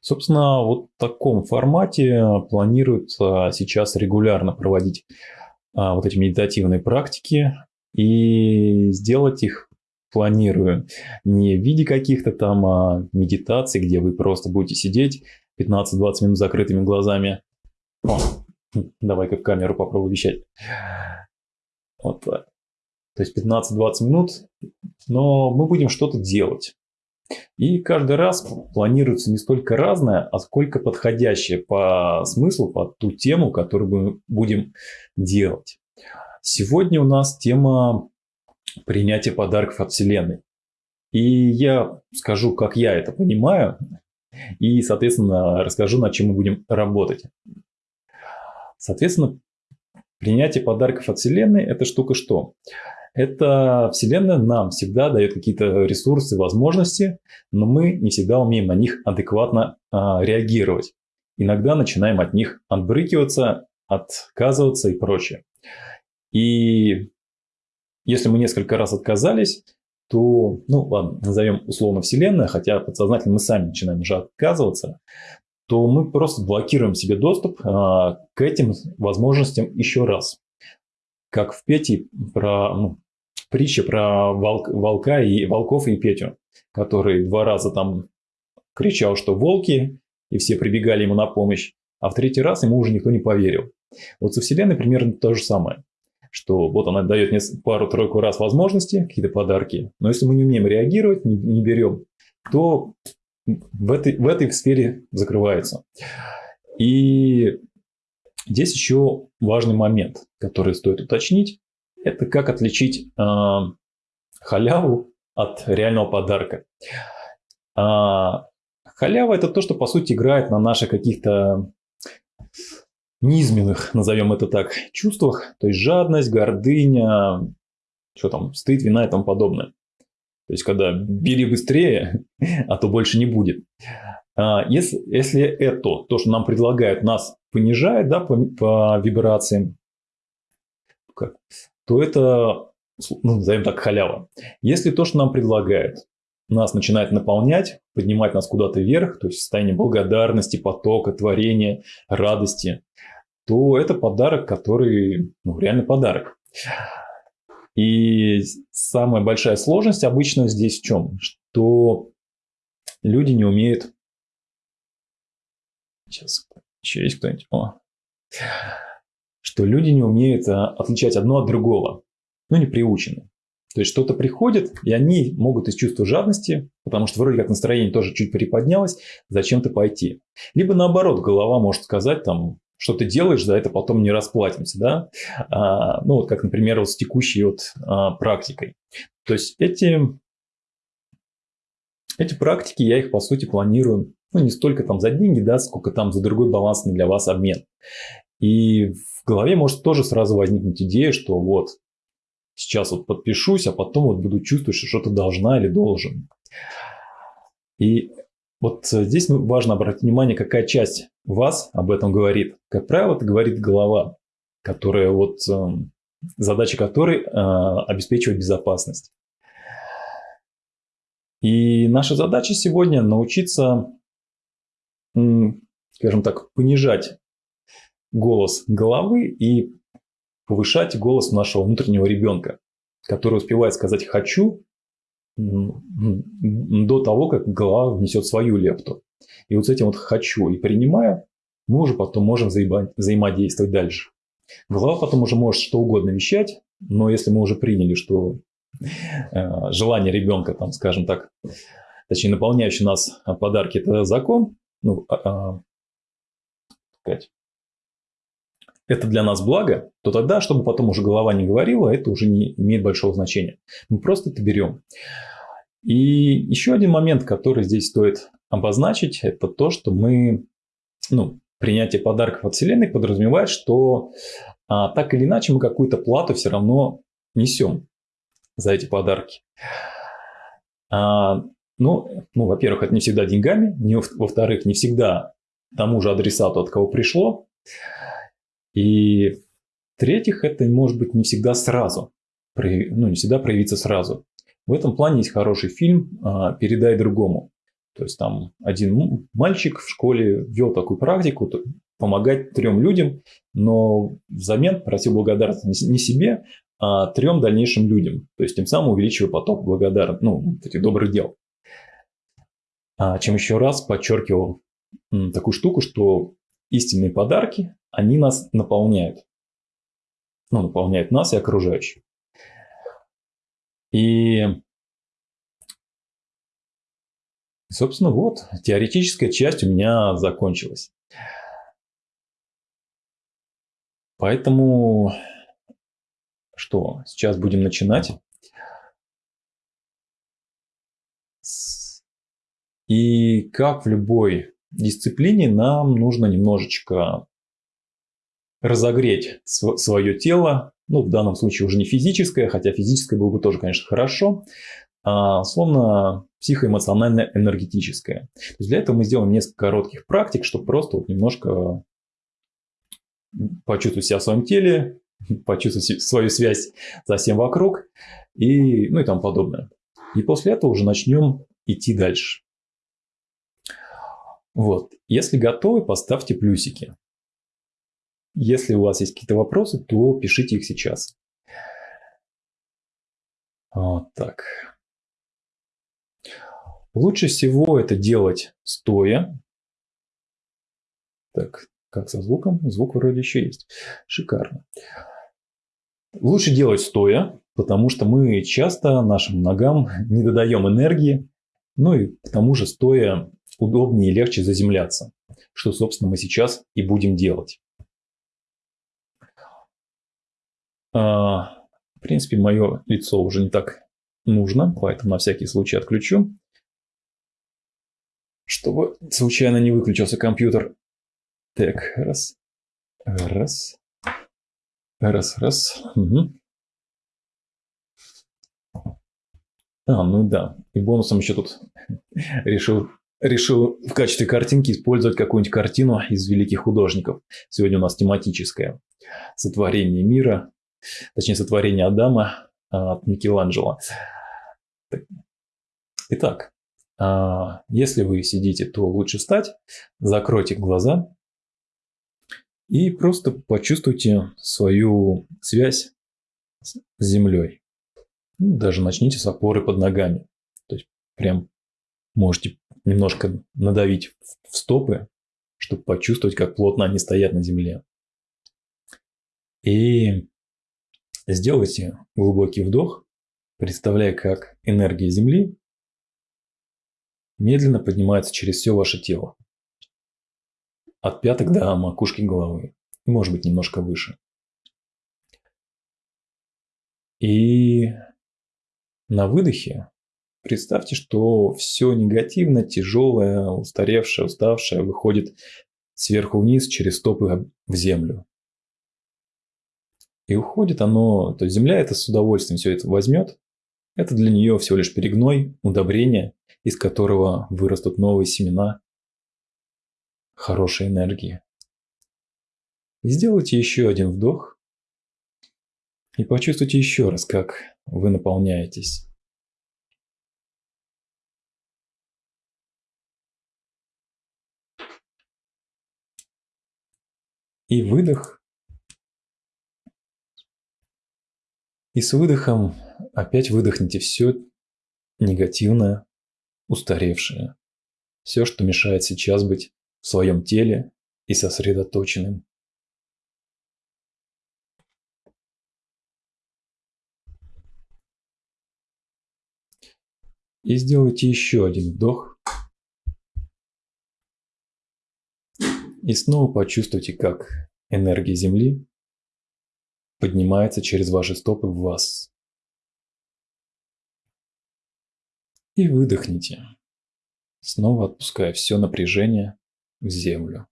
Собственно, вот в таком формате планируется сейчас регулярно проводить а, вот эти медитативные практики и сделать их планирую не в виде каких-то там а, медитаций, где вы просто будете сидеть 15-20 минут с закрытыми глазами. О, давай-ка в камеру попробую вещать. Вот так. То есть 15-20 минут, но мы будем что-то делать. И каждый раз планируется не столько разное, а сколько подходящее по смыслу, под ту тему, которую мы будем делать. Сегодня у нас тема принятия подарков от Вселенной. И я скажу, как я это понимаю, и, соответственно, расскажу, над чем мы будем работать. Соответственно, принятие подарков от Вселенной – это штука что? Это Вселенная нам всегда дает какие-то ресурсы, возможности, но мы не всегда умеем на них адекватно а, реагировать. Иногда начинаем от них отбрыкиваться, отказываться и прочее. И если мы несколько раз отказались, то, ну ладно, назовем условно Вселенная, хотя подсознательно мы сами начинаем уже отказываться, то мы просто блокируем себе доступ а, к этим возможностям еще раз. Как в Пете про ну, притча про волк, волка и волков и Петю, который два раза там кричал, что волки, и все прибегали ему на помощь, а в третий раз ему уже никто не поверил. Вот со Вселенной примерно то же самое что вот она дает пару-тройку раз возможности, какие-то подарки, но если мы не умеем реагировать, не, не берем, то в этой, в этой сфере закрывается. И здесь еще важный момент, который стоит уточнить, это как отличить э, халяву от реального подарка. А, халява это то, что по сути играет на наших каких-то низменных, назовем это так, чувствах, то есть жадность, гордыня, что там, стыд, вина и тому подобное. То есть, когда бери быстрее, а то больше не будет. А, если, если это, то, что нам предлагают, нас понижает да, по, по вибрациям, то это, ну, назовем так, халява. Если то, что нам предлагают, нас начинает наполнять, поднимать нас куда-то вверх, то есть состояние благодарности, потока, творения, радости, то это подарок, который ну, реально подарок. И самая большая сложность обычно здесь в чем? Что люди не умеют... Сейчас, еще есть кто-нибудь? Что люди не умеют а, отличать одно от другого. Ну, не приучены. То есть что-то приходит, и они могут из чувства жадности, потому что вроде как настроение тоже чуть приподнялось, зачем-то пойти. Либо наоборот, голова может сказать там, что ты делаешь, за это потом не расплатимся, да, а, ну вот как, например, вот с текущей вот а, практикой. То есть эти, эти практики, я их по сути планирую, ну не столько там за деньги, да, сколько там за другой балансный для вас обмен. И в голове может тоже сразу возникнуть идея, что вот сейчас вот подпишусь, а потом вот буду чувствовать, что что-то должна или должен. И вот здесь важно обратить внимание, какая часть вас об этом говорит. Как правило, это говорит голова, которая вот эм, задача которой э, обеспечивать безопасность. И наша задача сегодня научиться, скажем так, понижать голос головы и повышать голос нашего внутреннего ребенка, который успевает сказать «хочу» до того, как голова внесет свою лепту. И вот с этим вот хочу и принимаю, мы уже потом можем взаимодействовать дальше. Голова потом уже может что угодно вещать, но если мы уже приняли, что э, желание ребенка, там, скажем так, точнее, наполняющий нас подарки – это закон, ну, а, а, это для нас благо, то тогда, чтобы потом уже голова не говорила, это уже не имеет большого значения. Мы просто это берем. И еще один момент, который здесь стоит обозначить, это то, что мы, ну, принятие подарков от Вселенной подразумевает, что а, так или иначе мы какую-то плату все равно несем за эти подарки. А, ну, ну, во-первых, это не всегда деньгами, во-вторых, не всегда тому же адресату, от кого пришло. И в-третьих, это может быть не всегда сразу, ну, не всегда проявиться сразу. В этом плане есть хороший фильм а, «Передай другому». То есть там один мальчик в школе вел такую практику, помогать трем людям, но взамен просил благодарности не себе, а трем дальнейшим людям. То есть тем самым увеличивая поток благодарных, ну, этих добрых дел. А, чем еще раз подчеркивал такую штуку, что истинные подарки, они нас наполняют. Ну, наполняют нас и окружающих. И Собственно, вот, теоретическая часть у меня закончилась. Поэтому что, сейчас будем начинать. И как в любой дисциплине, нам нужно немножечко разогреть свое тело, ну, в данном случае уже не физическое, хотя физическое было бы тоже, конечно, хорошо, а, словно психоэмоционально-энергетическое. Для этого мы сделаем несколько коротких практик, чтобы просто вот немножко почувствовать себя в своем теле, почувствовать свою связь со всем вокруг и, ну и тому подобное. И после этого уже начнем идти дальше. Вот. Если готовы, поставьте плюсики. Если у вас есть какие-то вопросы, то пишите их сейчас. Вот так. Лучше всего это делать стоя. Так, как со звуком? Звук вроде еще есть. Шикарно. Лучше делать стоя, потому что мы часто нашим ногам не додаем энергии. Ну и к тому же стоя удобнее и легче заземляться, что, собственно, мы сейчас и будем делать. А, в принципе, мое лицо уже не так нужно, поэтому на всякий случай отключу чтобы случайно не выключился компьютер. Так, раз, раз, раз, раз. Угу. А, ну да. И бонусом еще тут решил, решил в качестве картинки использовать какую-нибудь картину из великих художников. Сегодня у нас тематическое сотворение мира, точнее сотворение Адама от Микеланджело. Итак, а, если вы сидите, то лучше встать, закройте глаза и просто почувствуйте свою связь с землей. Ну, даже начните с опоры под ногами. То есть прям можете немножко надавить в стопы, чтобы почувствовать, как плотно они стоят на земле. И сделайте глубокий вдох, представляя, как энергия Земли медленно поднимается через все ваше тело. От пяток до макушки головы. И может быть немножко выше. И на выдохе представьте, что все негативно, тяжелое, устаревшее, уставшее выходит сверху вниз через стопы в землю. И уходит оно, то есть земля это с удовольствием все это возьмет. Это для нее всего лишь перегной, удобрение, из которого вырастут новые семена хорошей энергии. И сделайте еще один вдох и почувствуйте еще раз, как вы наполняетесь. И выдох. И с выдохом опять выдохните все негативное, устаревшее. Все, что мешает сейчас быть в своем теле и сосредоточенным. И сделайте еще один вдох. И снова почувствуйте, как энергия Земли поднимается через ваши стопы в вас. И выдохните, снова отпуская все напряжение в землю.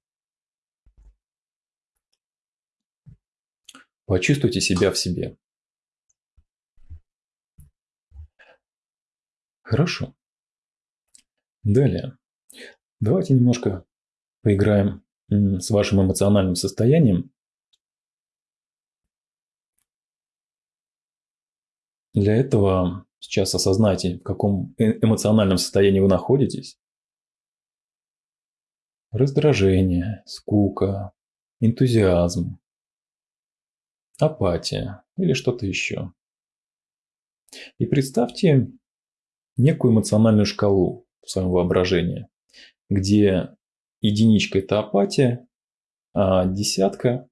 Почувствуйте себя в себе. Хорошо. Далее. Давайте немножко поиграем с вашим эмоциональным состоянием. Для этого Сейчас осознайте, в каком э, эмоциональном состоянии вы находитесь. раздражение, скука, энтузиазм, апатия или что-то еще. И представьте некую эмоциональную шкалу в своем воображении, где единичка – это апатия, а десятка,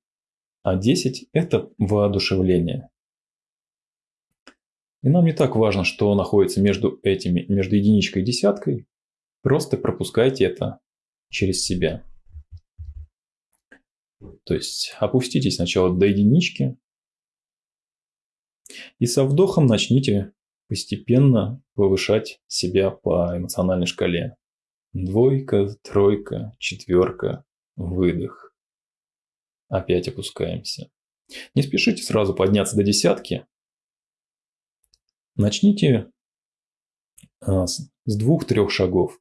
а десять – это воодушевление. И нам не так важно, что находится между этими, между единичкой и десяткой. Просто пропускайте это через себя. То есть опуститесь сначала до единички, и со вдохом начните постепенно повышать себя по эмоциональной шкале. Двойка, тройка, четверка, выдох. Опять опускаемся. Не спешите сразу подняться до десятки. Начните а, с двух-трех шагов.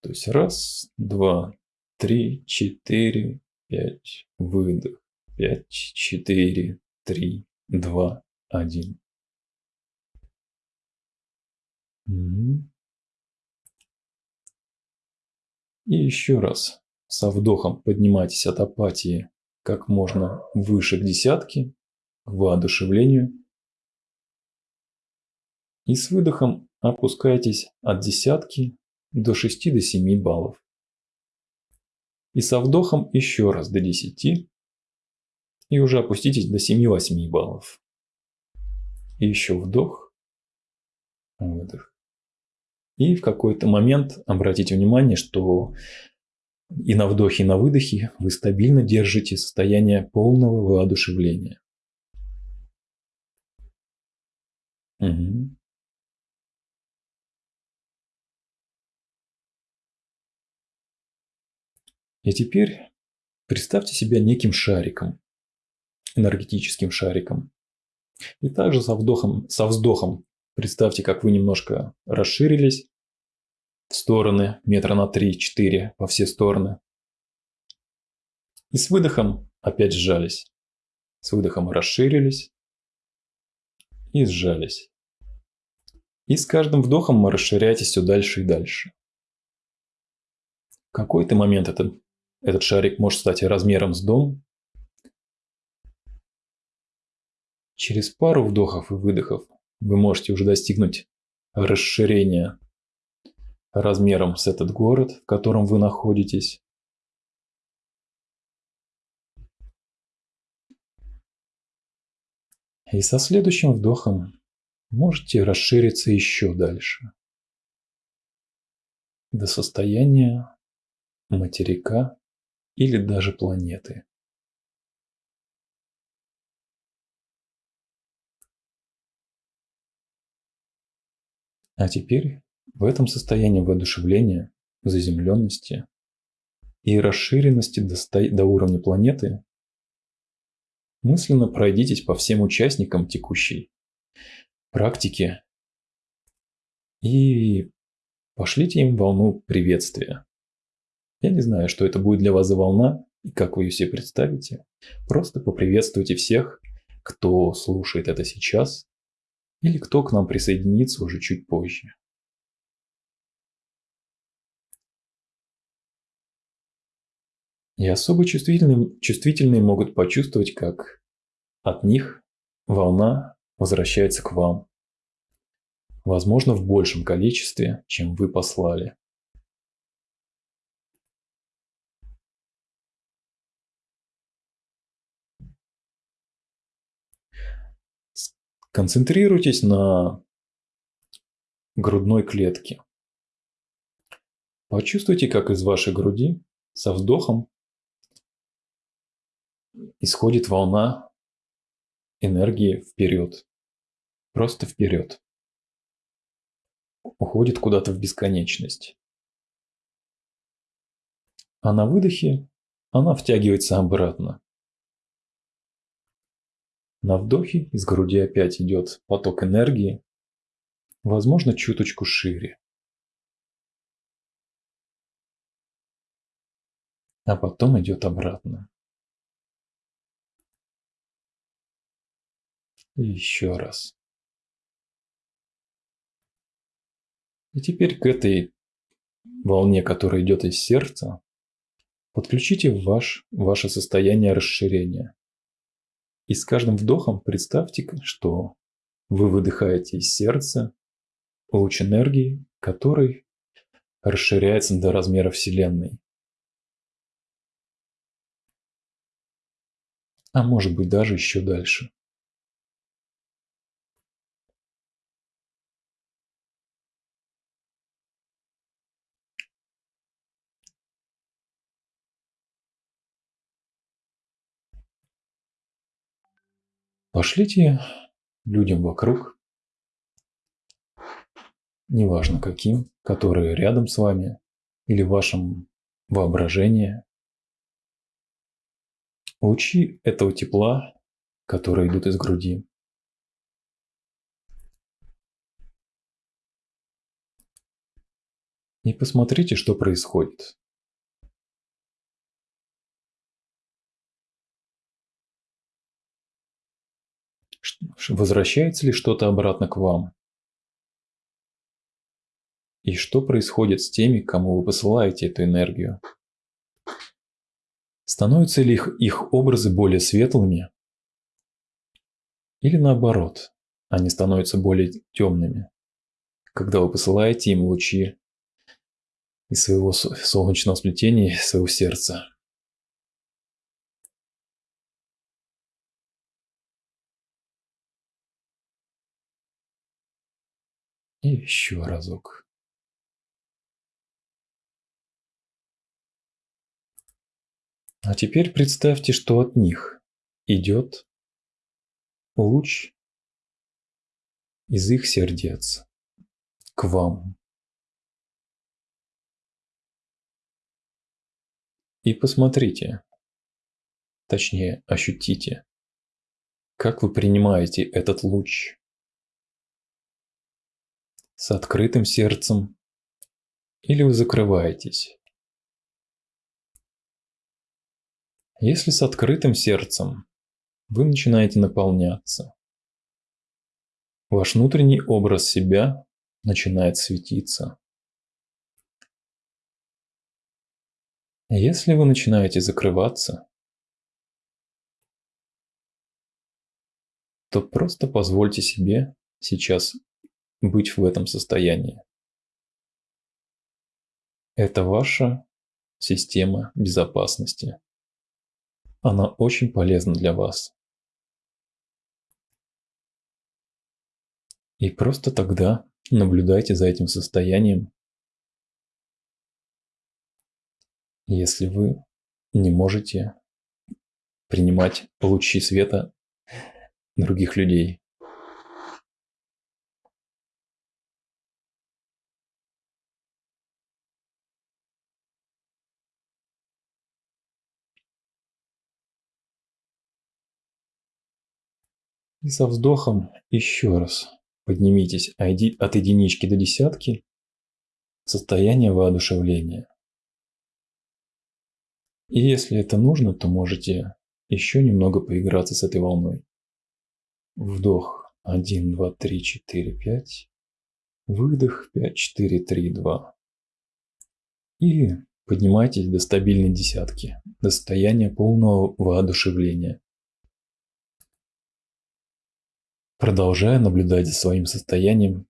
То есть раз, два, три, четыре, пять, выдох. Пять, четыре, три, два, один. И еще раз со вдохом поднимайтесь от апатии как можно выше к десятке, к воодушевлению. И с выдохом опускайтесь от десятки до 6 до 7 баллов. И со вдохом еще раз до 10 и уже опуститесь до 7-8 баллов. И еще вдох, выдох. И в какой-то момент обратите внимание, что и на вдохе, и на выдохе вы стабильно держите состояние полного воодушевления. Угу. И теперь представьте себя неким шариком, энергетическим шариком. И также со вдохом, со вздохом представьте, как вы немножко расширились в стороны, метра на 3-4 во все стороны. И с выдохом опять сжались. С выдохом расширились и сжались. И с каждым вдохом мы расширяетесь все дальше и дальше. В какой-то момент этот, этот шарик может стать размером с дом, Через пару вдохов и выдохов вы можете уже достигнуть расширения размером с этот город, в котором вы находитесь. И со следующим вдохом можете расшириться еще дальше. До состояния материка или даже планеты. А теперь в этом состоянии воодушевления, заземленности и расширенности до, до уровня планеты мысленно пройдитесь по всем участникам текущей практики и пошлите им волну приветствия. Я не знаю, что это будет для вас за волна и как вы ее себе представите. Просто поприветствуйте всех, кто слушает это сейчас или кто к нам присоединится уже чуть позже. И особо чувствительные, чувствительные могут почувствовать, как от них волна возвращается к вам. Возможно, в большем количестве, чем вы послали. Концентрируйтесь на грудной клетке. Почувствуйте, как из вашей груди со вздохом исходит волна энергии вперед. Просто вперед. Уходит куда-то в бесконечность. А на выдохе она втягивается обратно. На вдохе из груди опять идет поток энергии, возможно, чуточку шире. А потом идет обратно. И еще раз. И теперь к этой волне, которая идет из сердца, подключите ваш, ваше состояние расширения. И с каждым вдохом представьте, что вы выдыхаете из сердца луч энергии, который расширяется до размера Вселенной. А может быть даже еще дальше. Пошлите людям вокруг, неважно каким, которые рядом с вами или в вашем воображении, лучи этого тепла, которые идут из груди. И посмотрите, что происходит. Возвращается ли что-то обратно к вам? И что происходит с теми, кому вы посылаете эту энергию? Становятся ли их, их образы более светлыми? Или наоборот, они становятся более темными, когда вы посылаете им лучи из своего солнечного сплетения, своего сердца? И еще разок. А теперь представьте, что от них идет луч из их сердец к вам. И посмотрите, точнее ощутите, как вы принимаете этот луч с открытым сердцем или вы закрываетесь. Если с открытым сердцем, вы начинаете наполняться. Ваш внутренний образ себя начинает светиться. Если вы начинаете закрываться, то просто позвольте себе сейчас быть в этом состоянии. Это ваша система безопасности. Она очень полезна для вас. И просто тогда наблюдайте за этим состоянием. Если вы не можете принимать лучи света других людей. И со вздохом еще раз поднимитесь от единички до десятки в состояние воодушевления. И если это нужно, то можете еще немного поиграться с этой волной. Вдох 1, 2, 3, 4, 5. Выдох 5, 4, 3, 2. И поднимайтесь до стабильной десятки, до состояния полного воодушевления. Продолжая наблюдать за своим состоянием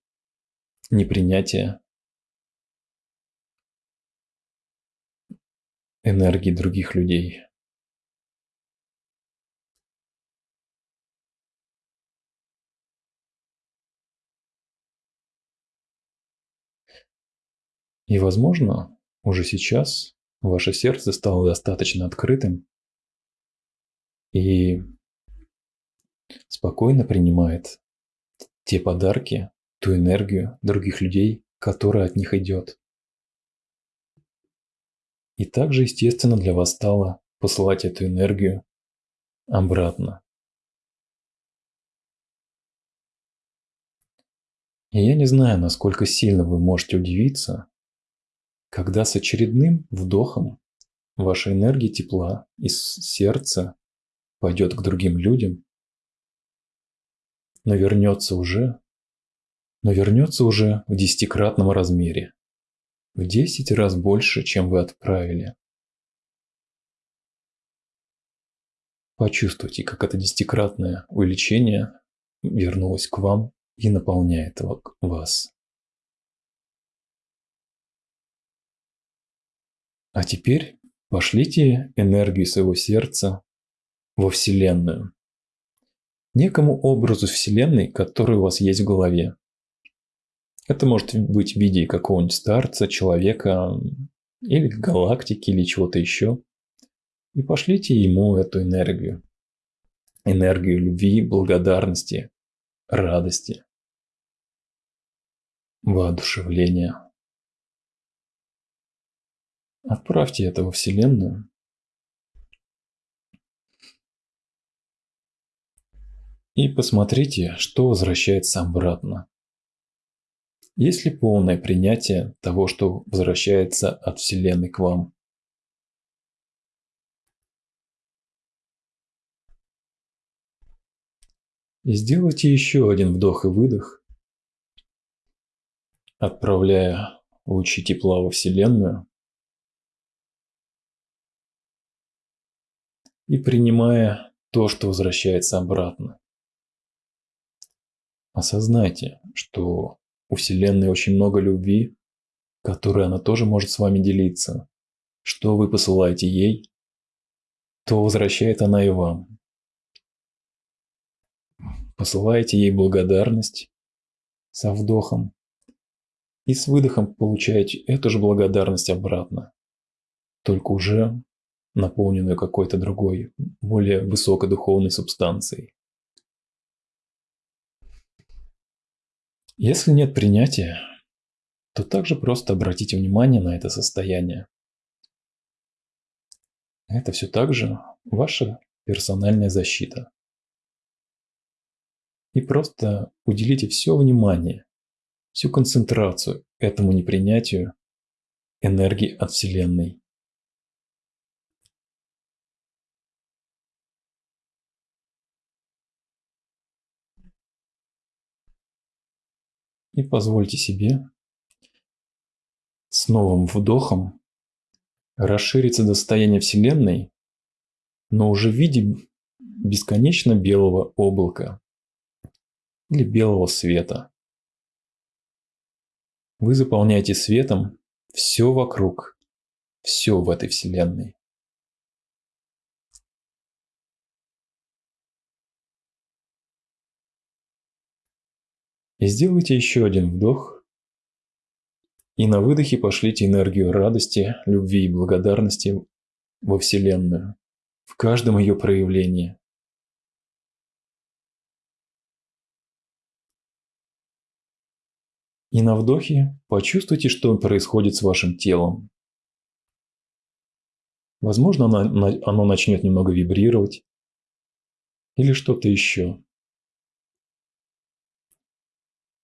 непринятия энергии других людей. И, возможно, уже сейчас ваше сердце стало достаточно открытым, и спокойно принимает те подарки, ту энергию других людей, которая от них идет. И также естественно для вас стало посылать эту энергию обратно. И я не знаю, насколько сильно вы можете удивиться, когда с очередным вдохом ваша энергия тепла из сердца пойдет к другим людям, но вернется уже, но вернется уже в десятикратном размере. в 10 раз больше, чем вы отправили. Почувствуйте, как это десятикратное увеличение вернулось к вам и наполняет вас. А теперь пошлите энергию своего сердца во Вселенную. Некому образу Вселенной, который у вас есть в голове. Это может быть в виде какого-нибудь старца, человека, или галактики, или чего-то еще. И пошлите ему эту энергию. Энергию любви, благодарности, радости, воодушевления. Отправьте это во Вселенную. И посмотрите, что возвращается обратно. Есть ли полное принятие того, что возвращается от Вселенной к вам? И сделайте еще один вдох и выдох, отправляя лучи тепла во Вселенную и принимая то, что возвращается обратно. Осознайте, что у Вселенной очень много любви, которой она тоже может с вами делиться. Что вы посылаете ей, то возвращает она и вам посылаете ей благодарность со вдохом и с выдохом получаете эту же благодарность обратно, только уже наполненную какой-то другой, более высокой духовной субстанцией. Если нет принятия, то также просто обратите внимание на это состояние. Это все так же ваша персональная защита и просто уделите все внимание, всю концентрацию этому непринятию энергии от Вселенной. И позвольте себе с новым вдохом расшириться до состояния Вселенной, но уже в виде бесконечно белого облака или белого света. Вы заполняете светом все вокруг, все в этой вселенной. Сделайте еще один вдох. И на выдохе пошлите энергию радости, любви и благодарности во Вселенную, в каждом ее проявлении. И на вдохе почувствуйте, что происходит с вашим телом. Возможно, оно, оно начнет немного вибрировать или что-то еще.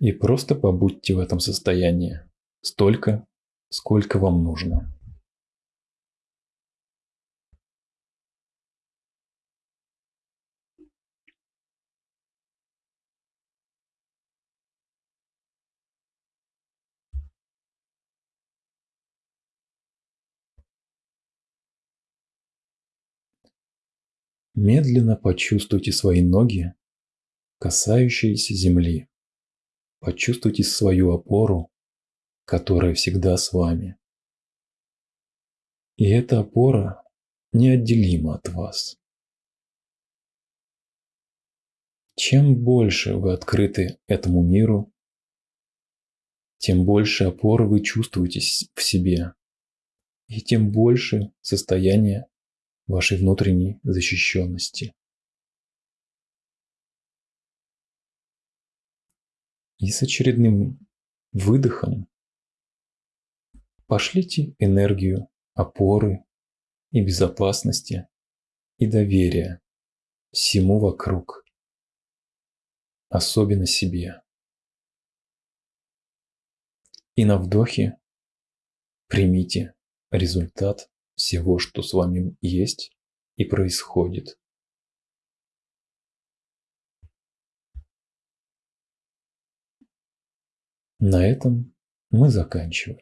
И просто побудьте в этом состоянии столько, сколько вам нужно. Медленно почувствуйте свои ноги, касающиеся земли. Почувствуйте свою опору, которая всегда с вами. И эта опора неотделима от вас. Чем больше вы открыты этому миру, тем больше опоры вы чувствуете в себе, и тем больше состояние вашей внутренней защищенности. И с очередным выдохом пошлите энергию опоры и безопасности и доверия всему вокруг, особенно себе. И на вдохе примите результат всего, что с вами есть и происходит. На этом мы заканчиваем.